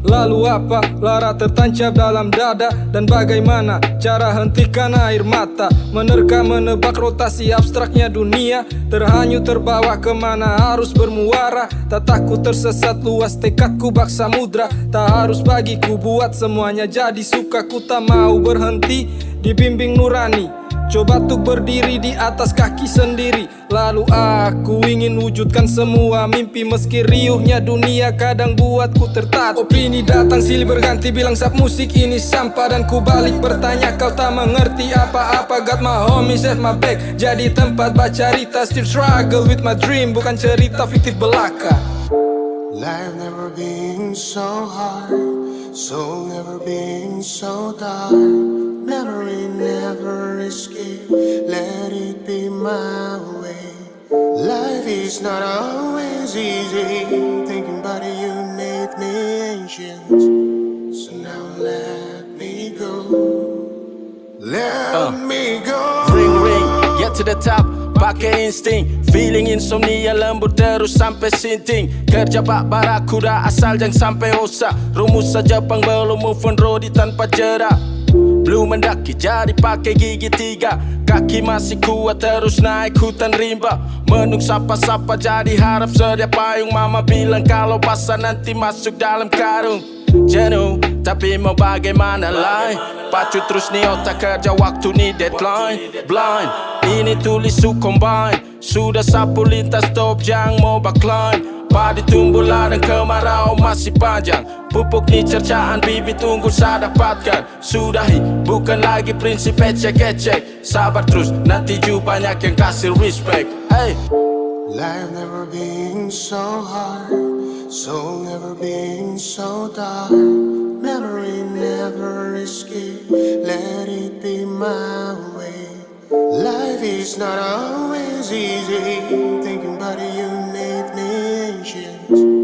Lalu apa? Lara tertancap dalam dada. Dan bagaimana cara hentikan air mata? Menerka menebak rotasi abstraknya dunia. Terhanyut terbawa ke mana harus bermuara. Tak takut tersesat luas tekadku bak samudra Tak harus bagiku buat semuanya jadi suka. Ku tak mau berhenti dibimbing nurani Coba tuh berdiri di atas kaki sendiri. Lalu aku ingin wujudkan semua mimpi Meski riuhnya dunia kadang buatku tertat Opini datang silih berganti bilang sap musik ini sampah. Dan ku balik bertanya kau tak mengerti apa-apa? Got my homies at my back Jadi tempat baca cerita. Still struggle with my dream Bukan cerita fiktif belaka. Life never been so hard, soul never been so dark. Memory never escape, let it be my way. Life is not always easy, thinking about you made me anxious. So now let me go, let Uh. me go. Ring ring, get to the top Pakai insting Feeling insomnia lembut terus sampai sinting. Kerja bak barakuda asal jangan sampai osak Rumus saja pang belum move on road tanpa jerak. Belum mendaki jadi pakai gigi tiga. Kaki masih kuat terus naik hutan rimba. Menung sapa-sapa jadi harap sedia payung. Mama bilang kalau basah nanti masuk dalam karung. Jenuh tapi mau bagaimana lain? Pacu terus nih otak kerja waktu nih deadline. Blind ini tulis su combine. Sudah sapu lintas stop jangan mau backline. Padi tumbuh ladang kemarau masih panjang. Pupuk nih cercaan bibit tunggu saya dapatkan. Sudahi bukan lagi prinsip ecek-ecek. Sabar terus nanti juga banyak yang kasih respect. Hey. Life never been so hard, soul never been so dark. never escape. Let it be my way. Life is not always easy. Thinking about you made me anxious.